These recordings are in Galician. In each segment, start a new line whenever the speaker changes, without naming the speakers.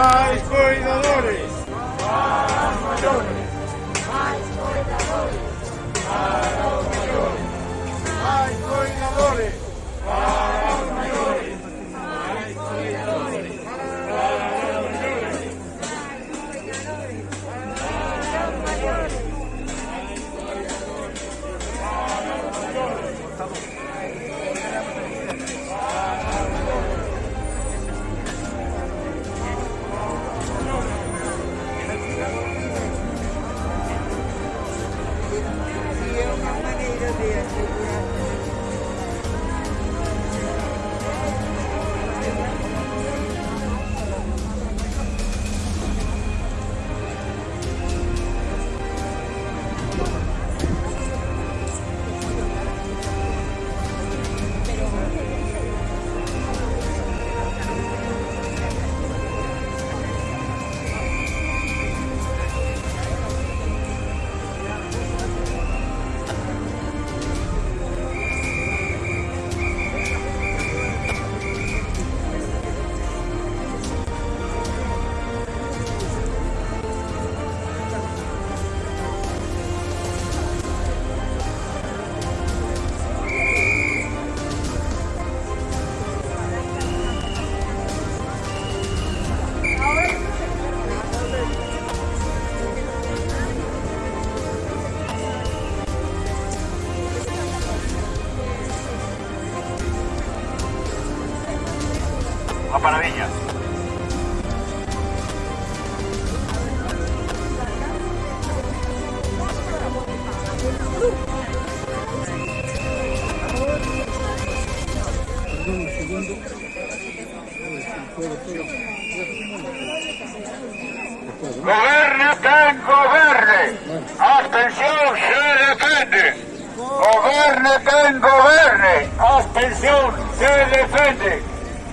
Mas cuida Goberne quen goberne, abstención se defende.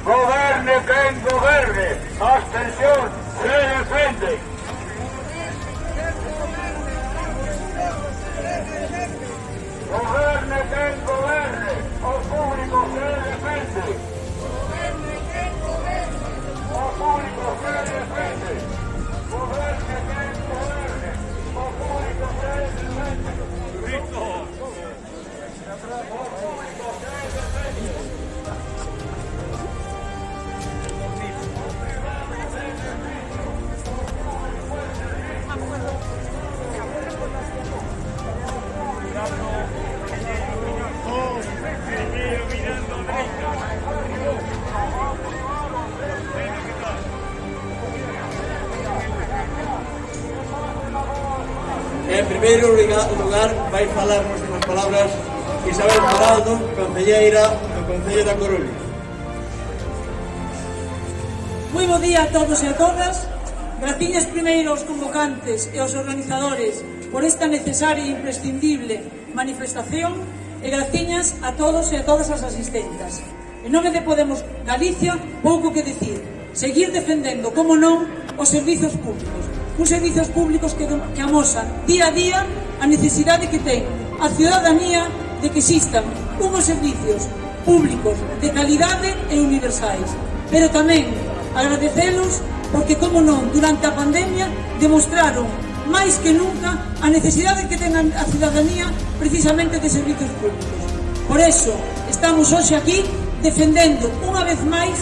Goberne quen goberne, abstención se defende. Goberne quen goberne, o público se defende. O público se defende. Goberne quen goberne, o público se defende.
En primeiro lugar, vai falarnos unhas palabras Isabel Parado, Concelleira do Concello da Coruña.
Moi bo día a todos e a todas. Graciñas primeiro aos convocantes e aos organizadores por esta necesaria e imprescindible manifestación e graciñas a todos e a todas as asistentas. En nome de Podemos Galicia, pouco que dicir. Seguir defendendo, como non, os servizos públicos. Uns servizos públicos que, que amosan día a día a necesidade que ten a ciudadanía de que existan unos servicios públicos de calidade e universais. Pero tamén agradecelos porque, como non, durante a pandemia demostraron máis que nunca a necesidade que ten a cidadanía precisamente de servicios públicos. Por eso, estamos hoxe aquí defendendo unha vez máis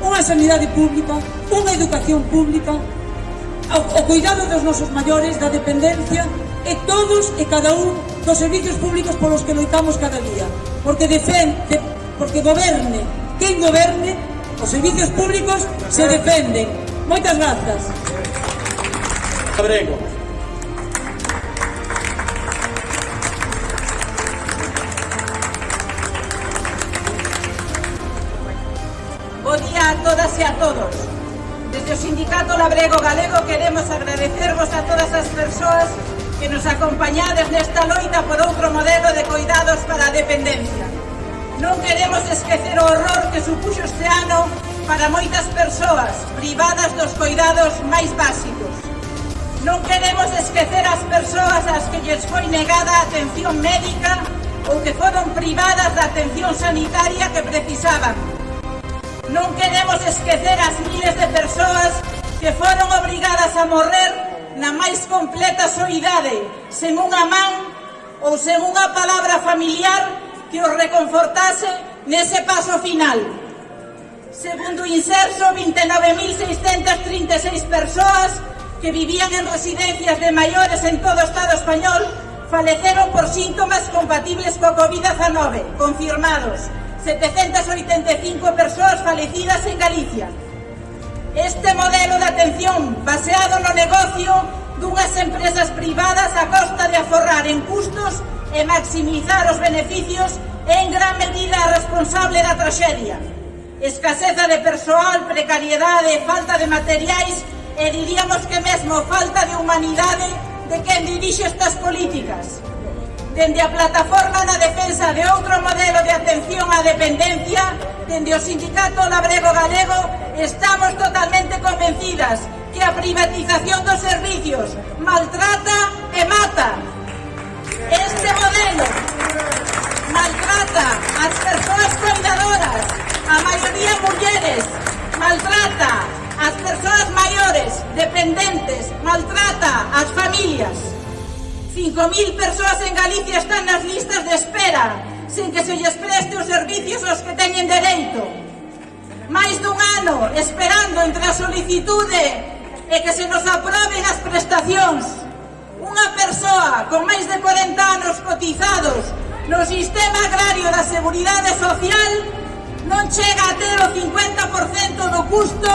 unha sanidade pública, unha educación pública, o, o cuidado dos nosos maiores, da dependencia e todos e cada un dos servicios públicos polos que loitamos cada día. Porque defende, porque goberne, quen goberne, os servicios públicos se defenden. Moitas grazas.
Abrego.
Bo día a todas e a todos. Desde o Sindicato Labrego Galego queremos agradecervos a todas as persoas que nos acompañades nesta loita por outro modelo de cuidados para a dependencia. Non queremos esquecer o horror que supuxo este ano para moitas persoas privadas dos cuidados máis básicos. Non queremos esquecer as persoas ás que lles foi negada a atención médica ou que foron privadas da atención sanitaria que precisaban. Non queremos esquecer as miles de persoas que foron obrigadas a morrer na máis completa soidade, sen unha man ou sen unha palabra familiar que os reconfortase nese paso final. Segundo inserso, 29.636 persoas que vivían en residencias de maiores en todo o Estado español faleceron por síntomas compatibles co COVID-19, confirmados. 785 persoas falecidas en Galicia, Este modelo de atención baseado no negocio dunhas empresas privadas a costa de aforrar en custos e maximizar os beneficios é en gran medida a responsable da traxedia. Escaseza de persoal, precariedade, falta de materiais e diríamos que mesmo falta de humanidade de quen dirixe estas políticas. Dende a plataforma na defensa de outro modelo de atención á dependencia, dende o Sindicato Labrego Galego, Estamos totalmente convencidas que a privatización dos servicios maltrata e mata. Este modelo maltrata as persoas cuidadoras, a maioría mulleres, maltrata as persoas maiores, dependentes, maltrata as familias. 5.000 persoas en Galicia están nas listas de espera sen que se lles preste os servicios aos que teñen dereito máis dun ano esperando entre a solicitude e que se nos aproben as prestacións. Unha persoa con máis de 40 anos cotizados no sistema agrario da Seguridade Social non chega a ter o 50% do custo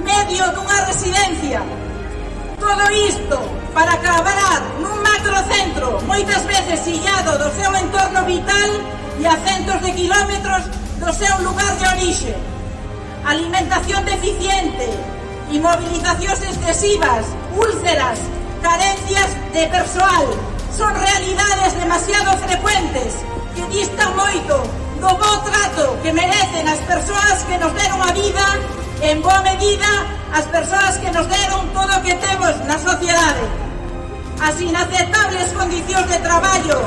medio dunha residencia. Todo isto para acabar nun macrocentro moitas veces illado do seu entorno vital e a centos de quilómetros do seu lugar de orixe alimentación deficiente, inmovilizacións excesivas, úlceras, carencias de persoal, son realidades demasiado frecuentes que distan moito do bo trato que merecen as persoas que nos deron a vida en boa medida as persoas que nos deron todo o que temos na sociedade. As inaceptables condicións de traballo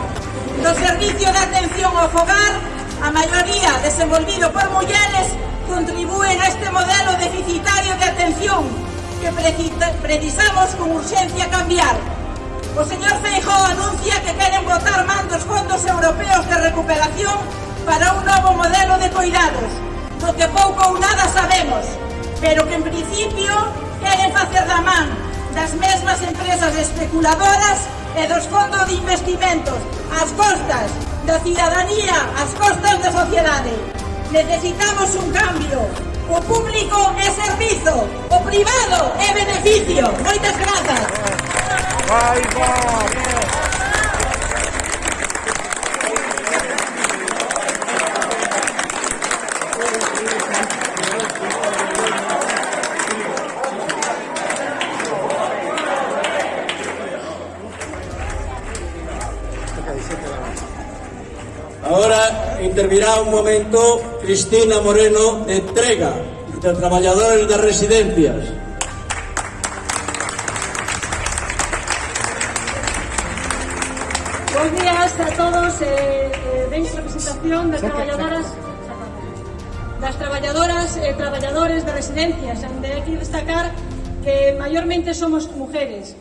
do servicio de atención ao fogar a maioría desenvolvido por mulleres, contribúen a este modelo deficitario de atención que precisamos con urxencia cambiar. O señor Feijóo anuncia que queren votar man dos fondos europeos de recuperación para un novo modelo de coidados, do que pouco ou nada sabemos, pero que en principio queren facer da man das mesmas empresas especuladoras e dos fondos de investimentos, ás costas da cidadanía ás costas da sociedade. Necesitamos un cambio. O público é servizo, o privado é beneficio. Moitas grazas.
Vai, vai.
Intervirá un momento Cristina Moreno de Entrega, de Traballadores de Residencias.
Bos días a todos, eh, eh, ven representación das traballadoras das traballadoras e eh, traballadores de residencias, onde hai que destacar que mayormente somos mujeres.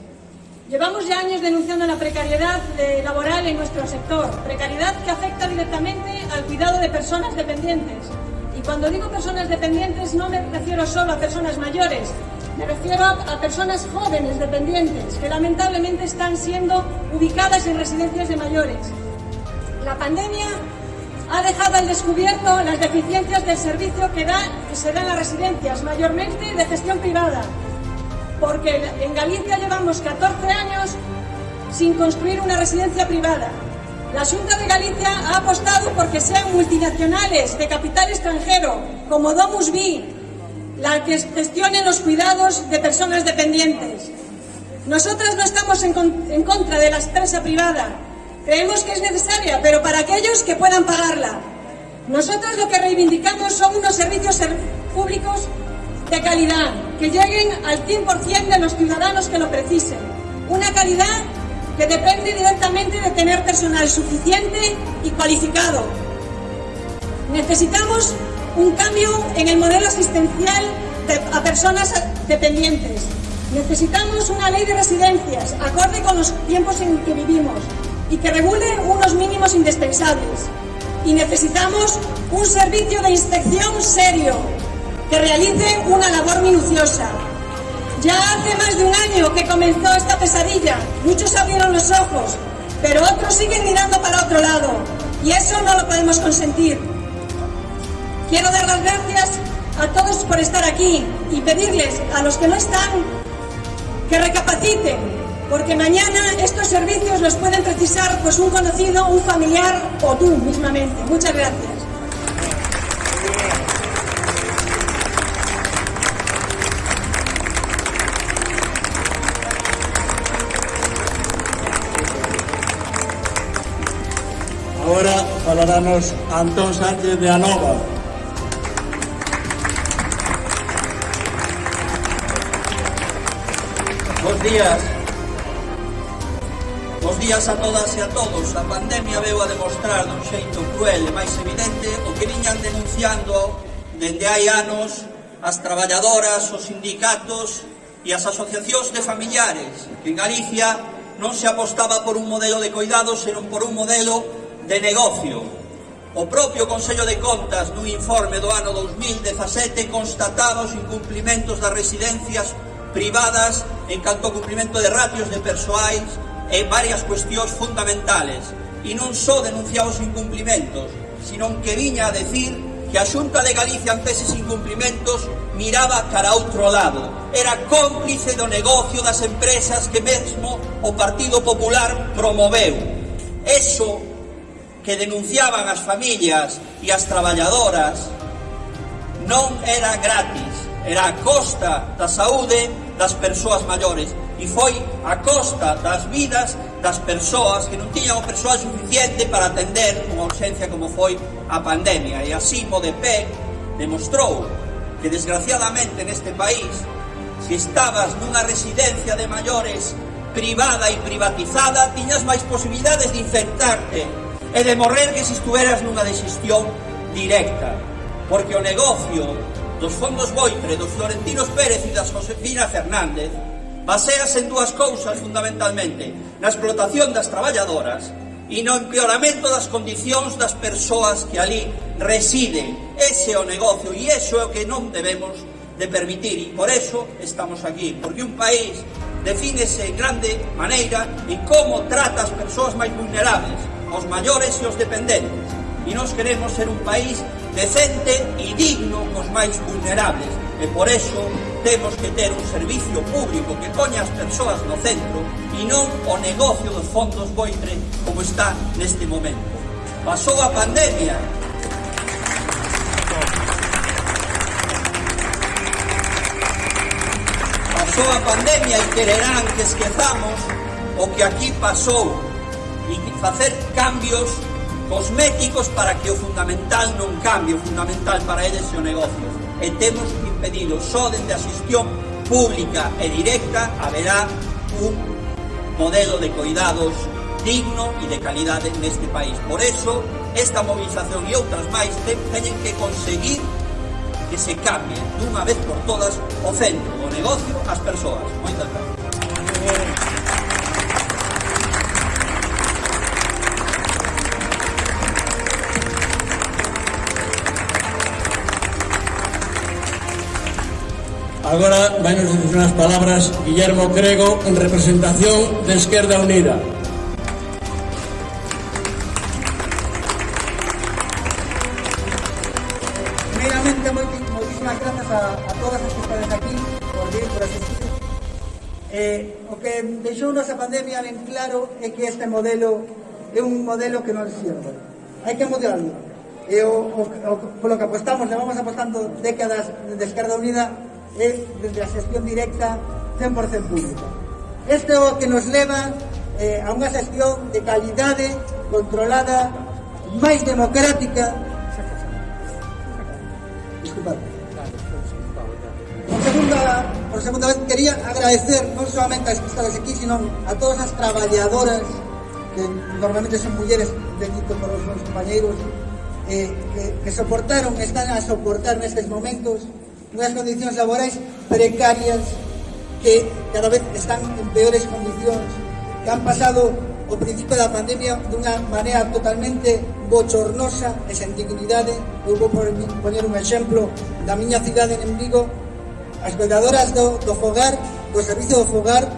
Llevamos ya años denunciando la precariedad laboral en nuestro sector, precariedad que afecta directamente al cuidado de personas dependientes. Y cuando digo personas dependientes no me refiero solo a personas mayores, me refiero a personas jóvenes dependientes que lamentablemente están siendo ubicadas en residencias de mayores. La pandemia ha dejado al descubierto las deficiencias del servicio que, da, que se da en las residencias, mayormente de gestión privada, porque en Galicia llevamos 14 años sin construir una residencia privada. La Junta de Galicia ha apostado porque sean multinacionales de capital extranjero, como Domus Vi, la que gestionen los cuidados de personas dependientes. Nosotras no estamos en, en contra de la empresa privada. Creemos que es necesaria, pero para aquellos que puedan pagarla. Nosotros lo que reivindicamos son unos servicios públicos de calidad, que lleguen al 100% de los ciudadanos que lo precisen. Una calidad que depende directamente de tener personal suficiente y cualificado. Necesitamos un cambio en el modelo asistencial a personas dependientes. Necesitamos una ley de residencias acorde con los tiempos en que vivimos y que regule unos mínimos indispensables. Y necesitamos un servicio de inspección serio que realice una labor minuciosa. Ya hace más de un año que comenzó esta pesadilla. Muchos abrieron los ojos, pero otros siguen mirando para otro lado. Y eso no lo podemos consentir. Quiero dar las gracias a todos por estar aquí y pedirles a los que no están que recapaciten, porque mañana estos servicios los pueden precisar pues un conocido, un familiar o tú mismamente. Muchas gracias.
Ciudadanos Antón Sánchez de Anova.
Bos días. Bos días a todas e a todos. A pandemia veu a demostrar dun xeito cruel e máis evidente o que viñan denunciando dende hai anos as traballadoras, os sindicatos e as asociacións de familiares que en Galicia non se apostaba por un modelo de coidados, senón por un modelo de negocio, O propio Consello de Contas nun informe do ano 2017 constataba os incumplimentos das residencias privadas en canto ao cumprimento de ratios de persoais e varias cuestións fundamentales e non só denunciaba os incumplimentos, sino que viña a decir que a Xunta de Galicia ante eses incumplimentos miraba cara a outro lado. Era cómplice do negocio das empresas que mesmo o Partido Popular promoveu. Eso que denunciaban as familias e as traballadoras non era gratis, era a costa da saúde das persoas maiores e foi a costa das vidas das persoas que non tiñan o persoal suficiente para atender unha urgencia como foi a pandemia. E así MODEP demostrou que desgraciadamente neste país se estabas nunha residencia de maiores privada e privatizada tiñas máis posibilidades de infectarte e de morrer que se estuveras nunha de xestión directa. Porque o negocio dos fondos Boitre, dos Florentinos Pérez e das Josefina Fernández basease en dúas cousas fundamentalmente na explotación das traballadoras e no empeoramento das condicións das persoas que ali residen. Ese é o negocio e iso é o que non debemos de permitir e por eso estamos aquí, porque un país defínese en grande maneira en como trata as persoas máis vulnerables os maiores e os dependentes. E nós queremos ser un país decente e digno cos máis vulnerables. E por eso temos que ter un servicio público que poña as persoas no centro e non o negocio dos fondos boitre como está neste momento. Pasou a pandemia pasou a pandemia e quererán que esquezamos o que aquí pasou e facer cambios cosméticos para que o fundamental non cambie, o fundamental para eles é o negocio. E temos impedido, só dende a xestión pública e directa haberá un modelo de cuidados digno e de calidade neste país. Por eso, esta movilización e outras máis teñen que conseguir que se cambie dunha vez por todas o centro, o negocio, as persoas. Moitas gracias.
Agora vai nos dicir unhas palabras Guillermo Crego en representación de Esquerda Unida.
Primeramente, moitísimas gracias a, a todas as que estades aquí por vir, por asistir. Eh, o que deixou nosa pandemia ben claro é que este modelo é un modelo que non sirve. Hai que modelarlo. E o, o, o, polo que apostamos, levamos apostando décadas de Esquerda Unida, é desde a xestión directa 100% pública. Este é o que nos leva eh, a unha xestión de calidade controlada máis democrática Disculpad. Por segunda, por segunda vez quería agradecer non solamente as que estades aquí, sino a todas as traballadoras que normalmente son mulleres bendito por os meus compañeiros eh, que, que soportaron, están a soportar nestes momentos unhas condicións laborais precarias que cada vez están en peores condicións, que han pasado o principio da pandemia dunha maneira totalmente bochornosa e sen dignidade. Eu vou poner un exemplo da miña cidade en Vigo. As cuidadoras do, do fogar, do servicio do fogar,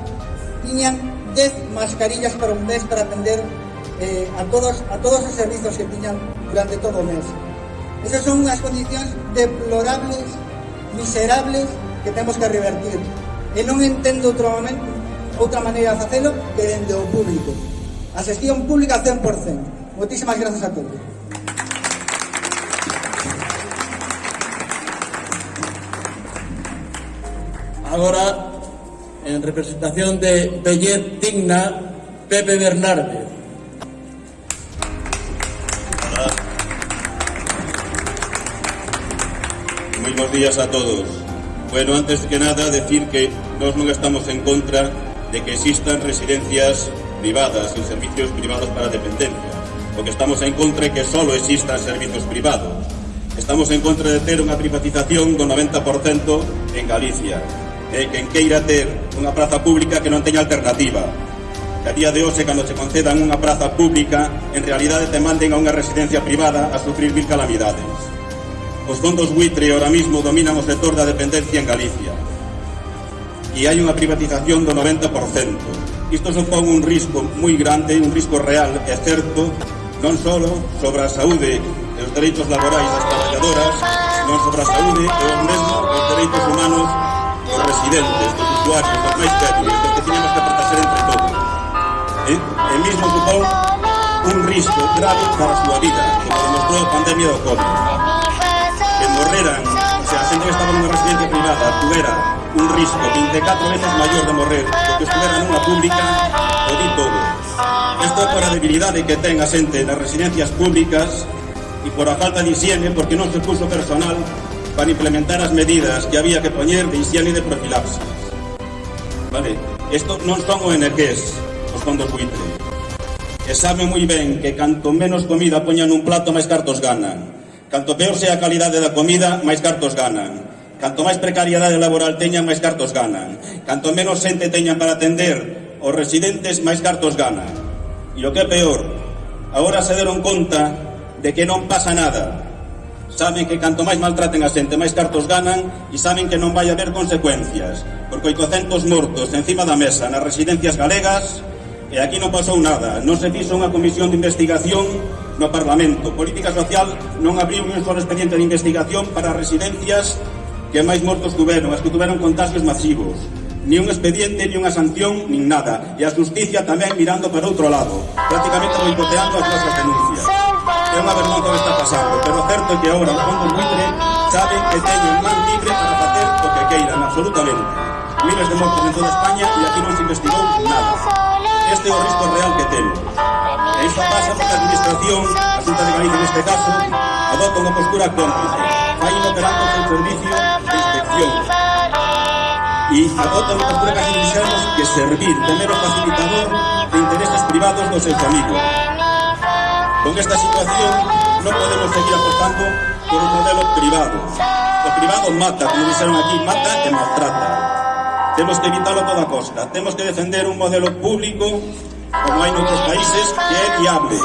tiñan 10 mascarillas para un mes para atender eh, a, todos, a todos os servizos que tiñan durante todo o mes. Esas son unhas condicións deplorables miserables que temos que revertir. E non entendo outro momento, outra maneira de facelo que dende o público. A xestión pública 100%. Moitísimas grazas a todos.
Agora, en representación de Bellet Digna, Pepe Bernárdez.
Moi bons días a todos. Bueno, antes que nada, decir que nós non estamos en contra de que existan residencias privadas e servicios privados para dependencia. O que estamos en contra é que solo existan servicios privados. Estamos en contra de ter unha privatización do 90% en Galicia. E quen queira ter unha praza pública que non teña alternativa. Que a día de hoxe, cando se concedan unha praza pública, en realidade te manden a unha residencia privada a sufrir mil calamidades. Os fondos buitre ahora mismo dominan o sector da dependencia en Galicia. E hai unha privatización do 90%. Isto supón un risco moi grande, un risco real e certo, non só sobre a saúde e os dereitos laborais das traballadoras, non sobre a saúde e os mesmo os dereitos humanos dos residentes, dos usuarios, dos máis débiles, dos que teníamos que proteger entre todos. E, e mismo supón un risco grave para a súa vida, como demostrou a pandemia do COVID morreran, se a xente que estaba nunha residencia privada tuvera un risco 24 veces maior de morrer do que estuvera nunha pública, o di todo. Isto é por a debilidade que ten a xente nas residencias públicas e por a falta de higiene porque non se puso personal para implementar as medidas que había que poñer de higiene e de profilaxis. Vale? Isto non son ONGs, os fondos buitre. E sabe moi ben que canto menos comida poñan un plato, máis cartos ganan. Canto peor sea a calidade da comida, máis cartos ganan. Canto máis precariedade laboral teñan, máis cartos ganan. Canto menos xente teñan para atender os residentes, máis cartos ganan. E o que é peor, agora se deron conta de que non pasa nada. Saben que canto máis maltraten a xente, máis cartos ganan e saben que non vai haber consecuencias, porque 800 mortos encima da mesa nas residencias galegas e aquí non pasou nada. Non se fixo unha comisión de investigación no Parlamento. Política Social non abriu un só expediente de investigación para residencias que máis mortos tuveron, as que tuveron contagios masivos. Ni un expediente, ni unha sanción, nin nada. E a justicia tamén mirando para outro lado, prácticamente boicoteando as nosas denuncias. É unha vergonza que está pasando, pero certo que agora os fondos buitre saben que teñen man libre para facer o que queiran, absolutamente. Miles de mortos en toda España e aquí non se investigou nada. Este é o risco real que temos. E isto pasa porque a Administración, a Xunta de Galicia neste caso, adopta unha postura cómplice. Vai inoperando o servicio de inspección. E adopta unha postura casi dixemos que servir de mero facilitador de intereses privados dos seus amigos. Con esta situación non podemos seguir apostando por un modelo privado. O privado mata, como dixeron aquí, mata e maltrata. Temos que evitalo a toda costa. Temos que defender un modelo público como hai noutros países, que é viable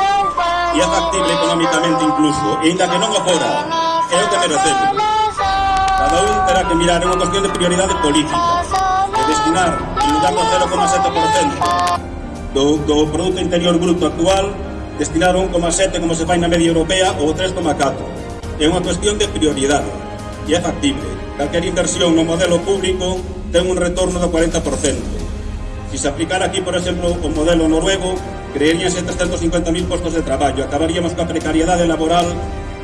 e é factible económicamente incluso, e ainda que non o fora, é o que merecemos. Cada un terá que mirar unha cuestión de prioridade política de destinar, en lugar do 0,7% do, do Produto Interior Bruto actual, destinar 1,7 como se fai na media europea ou 3,4. É unha cuestión de prioridade e é factible. Calquer inversión no modelo público ten un retorno do 40%. Si se aplicara aquí, por exemplo, o modelo noruego, creeríanse 350.000 postos de traballo, acabaríamos coa precariedade laboral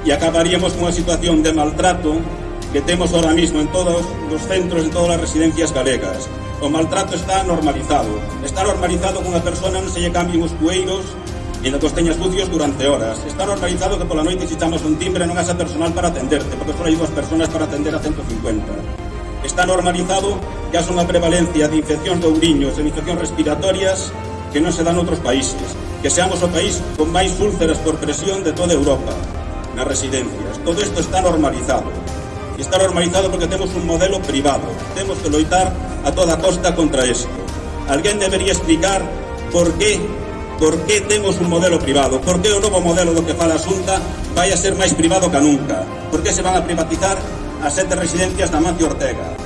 e acabaríamos cunha situación de maltrato que temos ahora mismo en todos os centros, en todas as residencias galegas. O maltrato está normalizado. Está normalizado que unha persona non se lle cambien os cueiros e na costeñas sucios durante horas. Está normalizado que pola noite se chamas un timbre non haxa personal para atenderte, porque só hai dúas personas para atender a 150. Está normalizado xa son a prevalencia de infeccións de ouriños e infeccións respiratorias que non se dan noutros países, que seamos o país con máis úlceras por presión de toda Europa nas residencias. Todo isto está normalizado. E está normalizado porque temos un modelo privado. Temos que loitar a toda costa contra isto. Alguén debería explicar por qué por qué temos un modelo privado, por qué o novo modelo do que fala a Xunta vai a ser máis privado que nunca, por qué se van a privatizar as sete residencias da Mancio Ortega,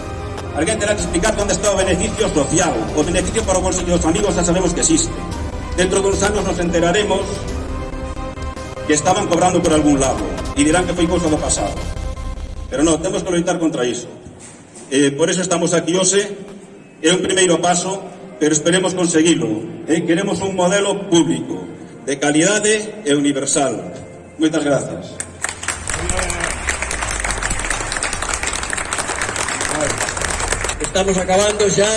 Alguén terá que explicar onde está o beneficio social, o beneficio para o bolsillo dos amigos xa sabemos que existe. Dentro duns anos nos enteraremos que estaban cobrando por algún lado e dirán que foi cousa do pasado. Pero non, temos que loitar contra iso. Eh, por eso estamos aquí hoxe, é un primeiro paso, pero esperemos conseguilo. Eh? Queremos un modelo público, de calidade e universal. Moitas grazas.
estamos acabando xa.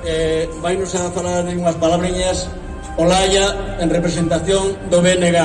Eh, vai nos a falar unhas palabriñas Olaya en representación do BNG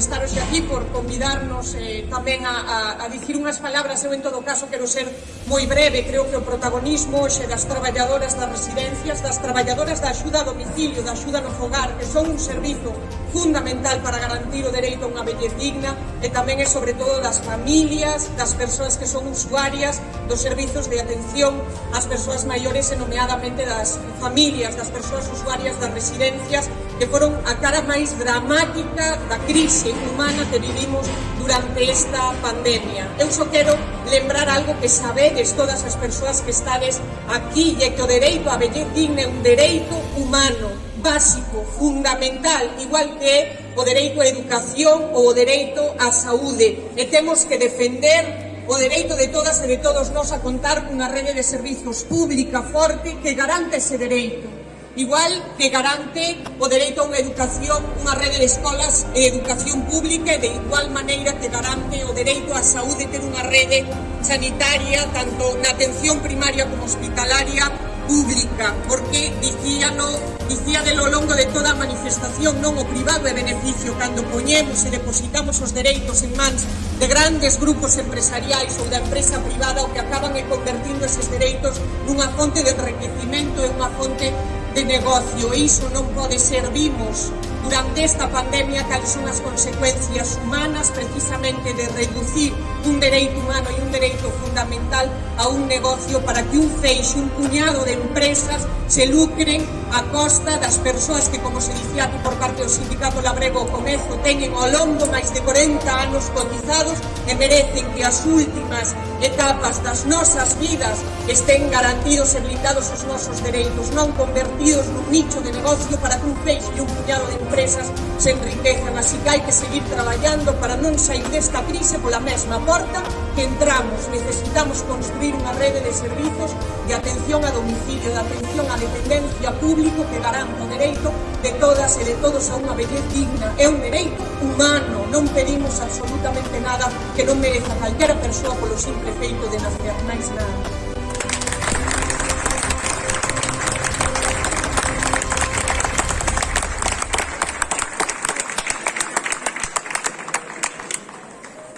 estaros aquí, por convidarnos eh, tamén a, a, a dicir unhas palabras. Eu, en todo caso, quero ser moi breve. Creo que o protagonismo xe das traballadoras das residencias, das traballadoras da axuda a domicilio, da axuda no fogar, que son un servizo fundamental para garantir o dereito a unha vellez digna e tamén é sobre todo das familias, das persoas que son usuarias dos servizos de atención ás persoas maiores e nomeadamente das familias, das persoas usuarias das residencias que foron a cara máis dramática da crise humana que vivimos durante esta pandemia. Eu só quero lembrar algo que sabedes todas as persoas que estades aquí e que o dereito a vellez digna é un dereito humano, básico, fundamental, igual que é o dereito á educación ou o dereito á saúde. E temos que defender o dereito de todas e de todos nós a contar cunha rede de servizos pública forte que garante ese dereito. Igual que garante o dereito a unha educación, unha rede de escolas e educación pública e de igual maneira que garante o dereito á saúde ter unha rede sanitaria tanto na atención primaria como hospitalaria pública, porque dicía no, dicía de lo longo de toda a manifestación non o privado é beneficio cando poñemos e depositamos os dereitos en mans de grandes grupos empresariais ou da empresa privada o que acaban e convertindo eses dereitos nunha fonte de enriquecimento e unha fonte de negocio. E iso non pode ser, vimos, durante esta pandemia cales son as consecuencias humanas precisamente de reducir un dereito humano e un dereito fundamental a un negocio para que un feixe, un puñado de empresas se lucren a costa das persoas que, como se dicía aquí por parte do Sindicato Labrego Comezo, teñen ao longo máis de 40 anos cotizados e merecen que as últimas etapas das nosas vidas estén garantidos e blindados os nosos dereitos, non convertidos nun nicho de negocio para que un feixe e un puñado de empresas se enriquezan. Así que hai que seguir traballando para non sair desta crise pola mesma porta que entramos. Necesitamos construir unha rede de servizos de atención a domicilio, de atención á dependencia público que garanta o dereito de todas e de todos a unha vellez digna. É un dereito humano, non pedimos absolutamente nada que non mereza calquera persoa polo simple feito de nacer, máis nada.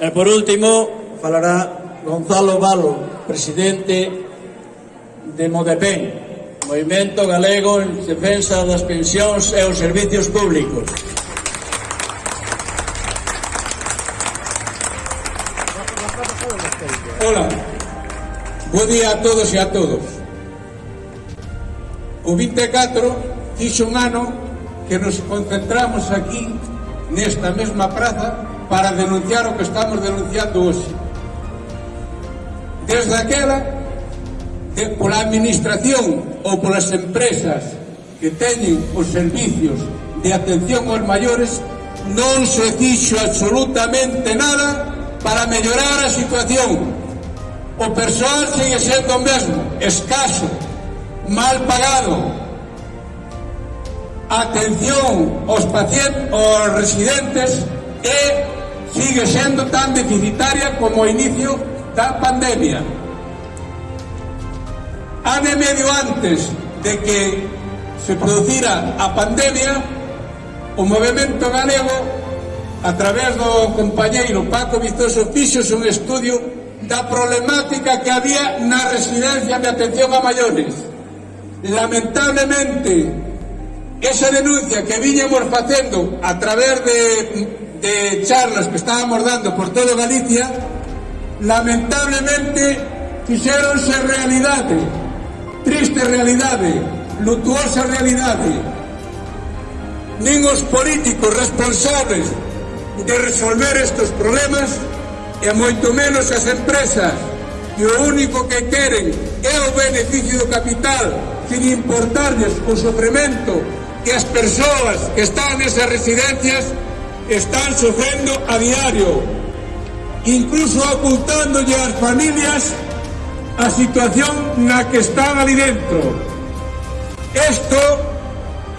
E por último, falará Gonzalo Valo, presidente de Modepen, Movimento Galego en Defensa das Pensións e os Servicios Públicos.
Hola, bo día a todos e a todos. O 24 fixo un ano que nos concentramos aquí nesta mesma praza para denunciar o que estamos denunciando hoxe. Desde aquela, de, pola administración ou polas empresas que teñen os servicios de atención aos maiores, non se fixo absolutamente nada para mellorar a situación. O persoal sigue sendo o mesmo, escaso, mal pagado, atención aos pacientes, aos residentes e sigue sendo tan deficitaria como o inicio da pandemia. Ane medio antes de que se producira a pandemia, o movimento galego, a través do compañeiro Paco Vistoso, fixos un estudio da problemática que había na residencia de atención a maiores. Lamentablemente, esa denuncia que viñamos facendo a través de de charlas que estábamos dando por todo Galicia, lamentablemente fixeronse realidade, triste realidade, lutuosa realidade. Nin os políticos responsables de resolver estes problemas e moito menos as empresas que o único que queren é o beneficio do capital sin importarles o sofrimento que as persoas que están nesas residencias están sufriendo a diario, incluso ocultando as familias a situación na que están ali dentro. Isto,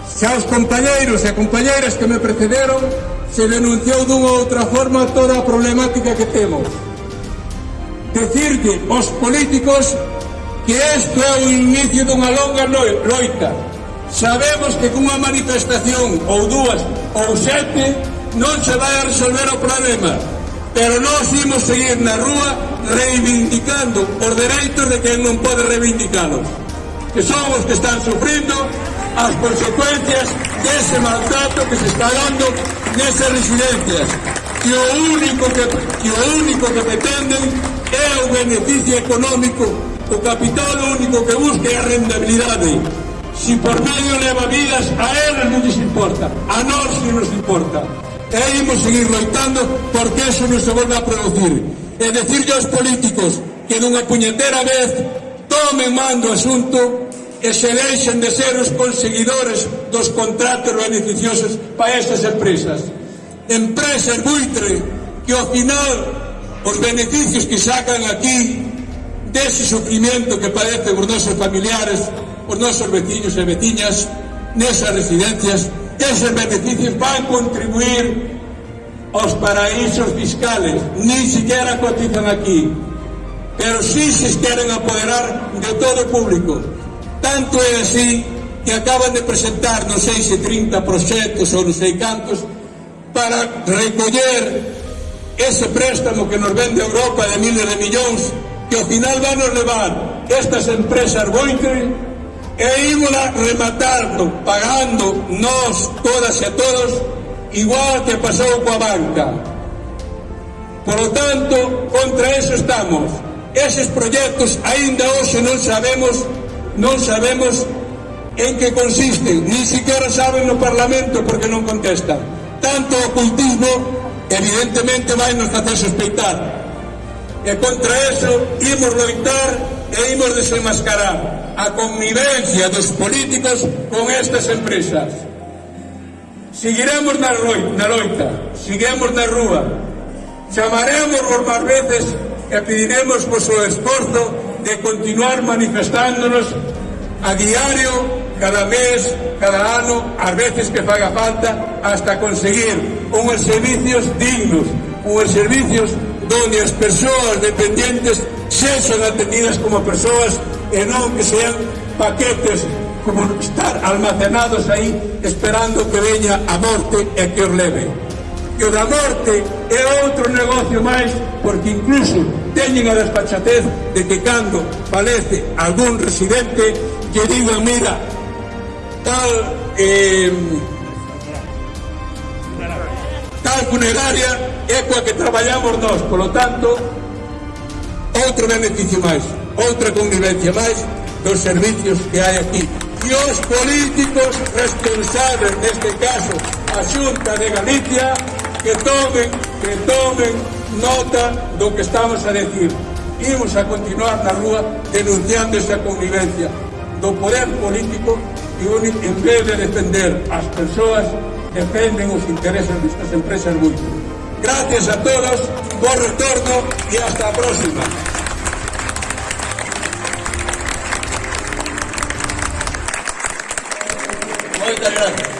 xa os compañeiros e compañeiras que me precederon, se denunciou dunha outra forma toda a problemática que temos. Decirte, aos políticos que isto é o inicio dunha longa loita. Sabemos que cunha manifestación ou dúas ou sete non se vai a resolver o problema, pero nós imos seguir na rúa reivindicando os dereitos de quen non pode reivindicalos, que son os que están sufrindo as consecuencias dese maltrato que se está dando nesas residencias, que o único que, que, o único que pretenden é o beneficio económico, o capital o único que busca é a rendabilidade, si por medio leva vidas, a eles non lles importa, a nós si nos importa e imos seguir loitando porque eso non se volve a producir. E decirlle aos políticos que dunha puñetera vez tomen mando o asunto e se deixen de ser os conseguidores dos contratos beneficiosos para estas empresas. Empresas buitre que ao final os beneficios que sacan aquí dese sufrimiento que padecen os nosos familiares, os nosos veciños e veciñas nesas residencias eses beneficios van contribuir aos paraísos fiscales, ni siquiera cotizan aquí, pero sí se queren apoderar de todo o público. Tanto é así que acaban de presentar, non sei se 30 proxectos ou non sei cantos, para recoller ese préstamo que nos vende Europa de miles de millóns, que ao final van nos levar estas empresas Bointer e ímola rematando, pagando nós, todas e todos, igual que pasou coa banca. Por lo tanto, contra eso estamos. Eses proxectos aínda hoxe non sabemos non sabemos en que consisten, ni siquiera saben no Parlamento porque non contestan. Tanto ocultismo, evidentemente, vai nos facer sospeitar. E contra eso, imos loitar e imos desenmascarar a connivencia dos políticos con estas empresas. Seguiremos na loita, seguiremos na rúa, chamaremos por máis veces e pediremos o seu esforzo de continuar manifestándonos a diario, cada mes, cada ano, as veces que faga falta, hasta conseguir unhos servicios dignos, unhos servicios donde as persoas dependentes sexan atendidas como persoas e non que sean paquetes como estar almacenados aí esperando que veña a morte e que os leve. Que o da morte é outro negocio máis porque incluso teñen a despachatez de que cando falece algún residente que digan, mira, tal eh, tal funeraria é coa que traballamos nós, polo tanto, outro beneficio máis outra convivencia máis dos servicios que hai aquí. E os políticos responsables, neste caso, a Xunta de Galicia, que tomen, que tomen nota do que estamos a decir. Imos a continuar na rúa denunciando esa convivencia do poder político que en vez de defender as persoas, defenden os intereses destas empresas multas. Gracias a todos, bo retorno e hasta a próxima.
Muchas gracias.